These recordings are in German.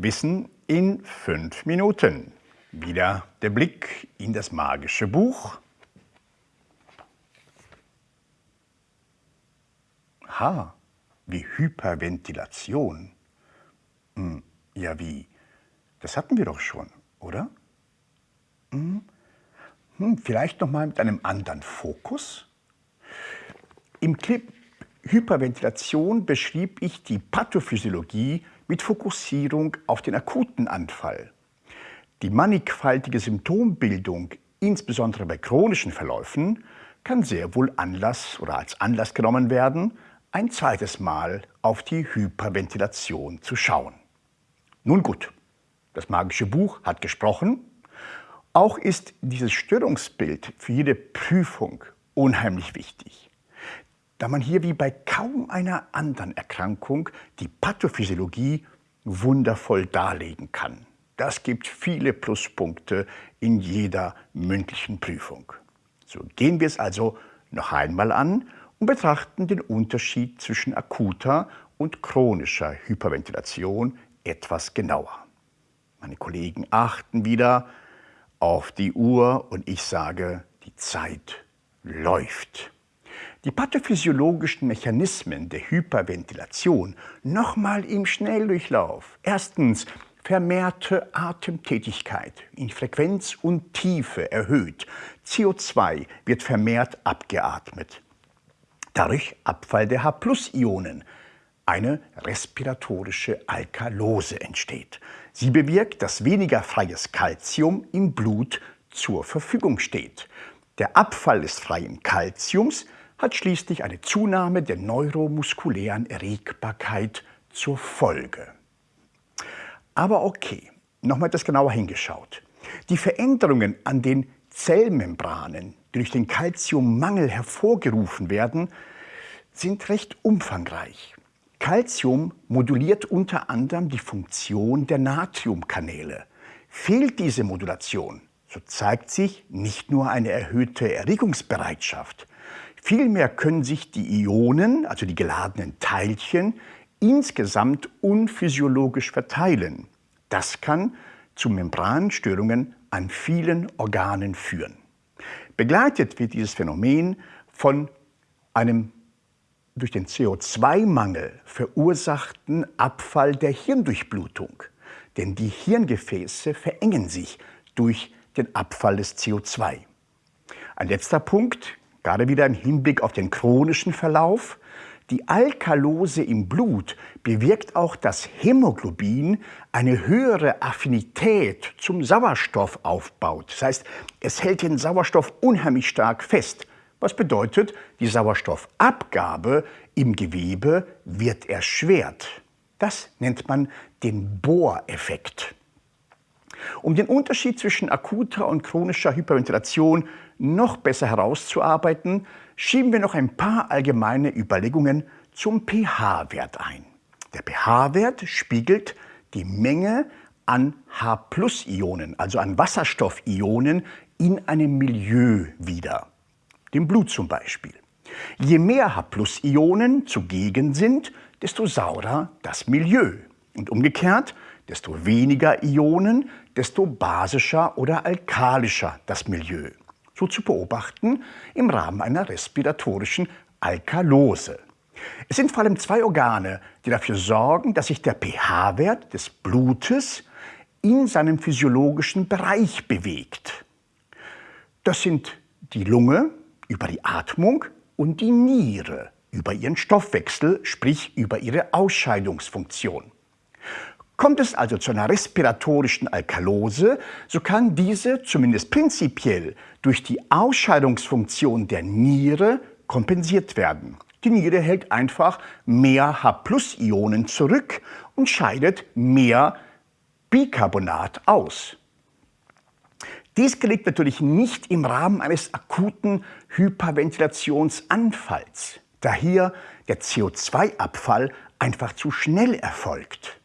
Wissen in fünf Minuten. Wieder der Blick in das magische Buch. Ha, wie Hyperventilation. Hm, ja, wie? Das hatten wir doch schon, oder? Hm, hm, vielleicht noch mal mit einem anderen Fokus. Im Clip Hyperventilation beschrieb ich die Pathophysiologie mit Fokussierung auf den akuten Anfall. Die mannigfaltige Symptombildung, insbesondere bei chronischen Verläufen, kann sehr wohl Anlass oder als Anlass genommen werden, ein zweites Mal auf die Hyperventilation zu schauen. Nun gut, das magische Buch hat gesprochen. Auch ist dieses Störungsbild für jede Prüfung unheimlich wichtig da man hier wie bei kaum einer anderen Erkrankung die Pathophysiologie wundervoll darlegen kann. Das gibt viele Pluspunkte in jeder mündlichen Prüfung. So gehen wir es also noch einmal an und betrachten den Unterschied zwischen akuter und chronischer Hyperventilation etwas genauer. Meine Kollegen achten wieder auf die Uhr und ich sage, die Zeit läuft. Die pathophysiologischen Mechanismen der Hyperventilation nochmal im Schnelldurchlauf. Erstens vermehrte Atemtätigkeit in Frequenz und Tiefe erhöht. CO2 wird vermehrt abgeatmet. Dadurch Abfall der H-Ionen. Eine respiratorische Alkalose entsteht. Sie bewirkt, dass weniger freies Calcium im Blut zur Verfügung steht. Der Abfall des freien Calciums hat schließlich eine Zunahme der neuromuskulären Erregbarkeit zur Folge. Aber okay, nochmal etwas genauer hingeschaut. Die Veränderungen an den Zellmembranen, die durch den Calciummangel hervorgerufen werden, sind recht umfangreich. Calcium moduliert unter anderem die Funktion der Natriumkanäle. Fehlt diese Modulation, so zeigt sich nicht nur eine erhöhte Erregungsbereitschaft, Vielmehr können sich die Ionen, also die geladenen Teilchen, insgesamt unphysiologisch verteilen. Das kann zu Membranstörungen an vielen Organen führen. Begleitet wird dieses Phänomen von einem durch den CO2-Mangel verursachten Abfall der Hirndurchblutung. Denn die Hirngefäße verengen sich durch den Abfall des CO2. Ein letzter Punkt, gerade wieder im Hinblick auf den chronischen Verlauf, die Alkalose im Blut bewirkt auch, dass Hämoglobin eine höhere Affinität zum Sauerstoff aufbaut. Das heißt, es hält den Sauerstoff unheimlich stark fest. Was bedeutet, die Sauerstoffabgabe im Gewebe wird erschwert. Das nennt man den Bohreffekt. Um den Unterschied zwischen akuter und chronischer Hyperventilation noch besser herauszuarbeiten, schieben wir noch ein paar allgemeine Überlegungen zum pH-Wert ein. Der pH-Wert spiegelt die Menge an H-Ionen, also an Wasserstoffionen, in einem Milieu wider, dem Blut zum Beispiel. Je mehr H-Ionen zugegen sind, desto saurer das Milieu. Und umgekehrt, desto weniger Ionen, desto basischer oder alkalischer das Milieu so zu beobachten im Rahmen einer respiratorischen Alkalose. Es sind vor allem zwei Organe, die dafür sorgen, dass sich der pH-Wert des Blutes in seinem physiologischen Bereich bewegt. Das sind die Lunge über die Atmung und die Niere über ihren Stoffwechsel, sprich über ihre Ausscheidungsfunktion. Kommt es also zu einer respiratorischen Alkalose, so kann diese zumindest prinzipiell durch die Ausscheidungsfunktion der Niere kompensiert werden. Die Niere hält einfach mehr H-Ionen zurück und scheidet mehr Bicarbonat aus. Dies gelingt natürlich nicht im Rahmen eines akuten Hyperventilationsanfalls, da hier der CO2-Abfall einfach zu schnell erfolgt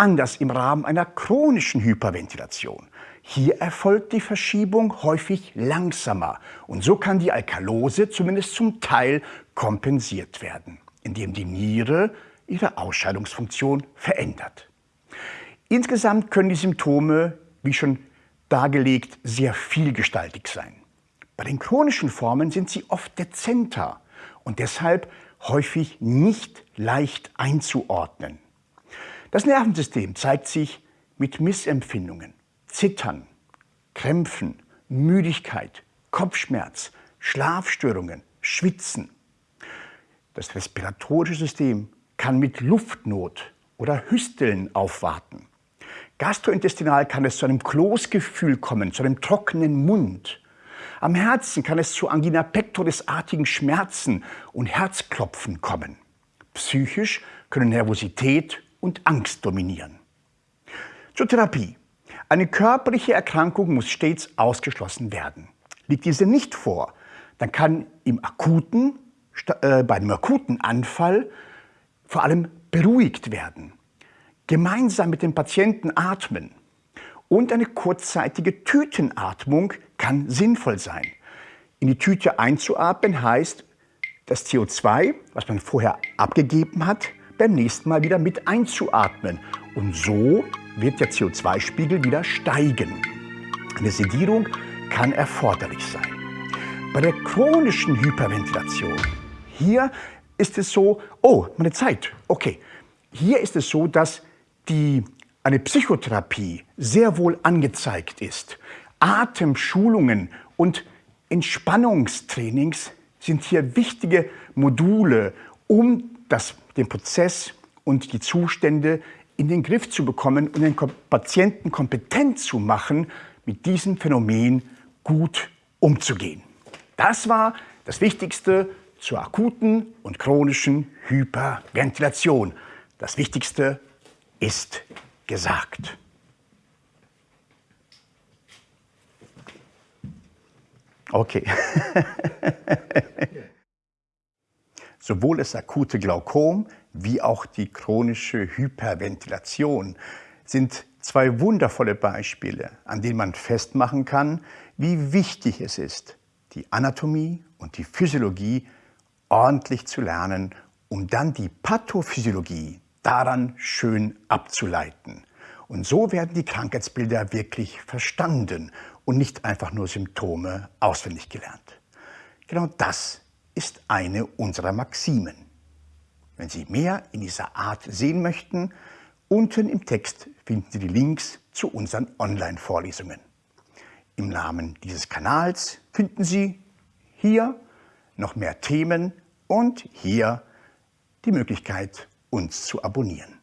anders im Rahmen einer chronischen Hyperventilation. Hier erfolgt die Verschiebung häufig langsamer und so kann die Alkalose zumindest zum Teil kompensiert werden, indem die Niere ihre Ausscheidungsfunktion verändert. Insgesamt können die Symptome, wie schon dargelegt, sehr vielgestaltig sein. Bei den chronischen Formen sind sie oft dezenter und deshalb häufig nicht leicht einzuordnen. Das Nervensystem zeigt sich mit Missempfindungen, Zittern, Krämpfen, Müdigkeit, Kopfschmerz, Schlafstörungen, Schwitzen. Das respiratorische System kann mit Luftnot oder Hüsteln aufwarten. Gastrointestinal kann es zu einem Kloßgefühl kommen, zu einem trockenen Mund. Am Herzen kann es zu Angina pectoris-artigen Schmerzen und Herzklopfen kommen. Psychisch können Nervosität und Angst dominieren. Zur Therapie. Eine körperliche Erkrankung muss stets ausgeschlossen werden. Liegt diese nicht vor, dann kann im akuten, äh, bei einem akuten Anfall vor allem beruhigt werden. Gemeinsam mit dem Patienten atmen und eine kurzzeitige Tütenatmung kann sinnvoll sein. In die Tüte einzuatmen heißt, das CO2, was man vorher abgegeben hat, beim nächsten Mal wieder mit einzuatmen. Und so wird der CO2-Spiegel wieder steigen. Eine Sedierung kann erforderlich sein. Bei der chronischen Hyperventilation, hier ist es so, oh, meine Zeit, okay. Hier ist es so, dass die, eine Psychotherapie sehr wohl angezeigt ist. Atemschulungen und Entspannungstrainings sind hier wichtige Module, um das, den Prozess und die Zustände in den Griff zu bekommen und den Patienten kompetent zu machen, mit diesem Phänomen gut umzugehen. Das war das Wichtigste zur akuten und chronischen Hyperventilation. Das Wichtigste ist gesagt. Okay. Sowohl das akute Glaukom wie auch die chronische Hyperventilation sind zwei wundervolle Beispiele, an denen man festmachen kann, wie wichtig es ist, die Anatomie und die Physiologie ordentlich zu lernen, um dann die Pathophysiologie daran schön abzuleiten. Und so werden die Krankheitsbilder wirklich verstanden und nicht einfach nur Symptome auswendig gelernt. Genau das ist eine unserer Maximen. Wenn Sie mehr in dieser Art sehen möchten, unten im Text finden Sie die Links zu unseren Online-Vorlesungen. Im Namen dieses Kanals finden Sie hier noch mehr Themen und hier die Möglichkeit, uns zu abonnieren.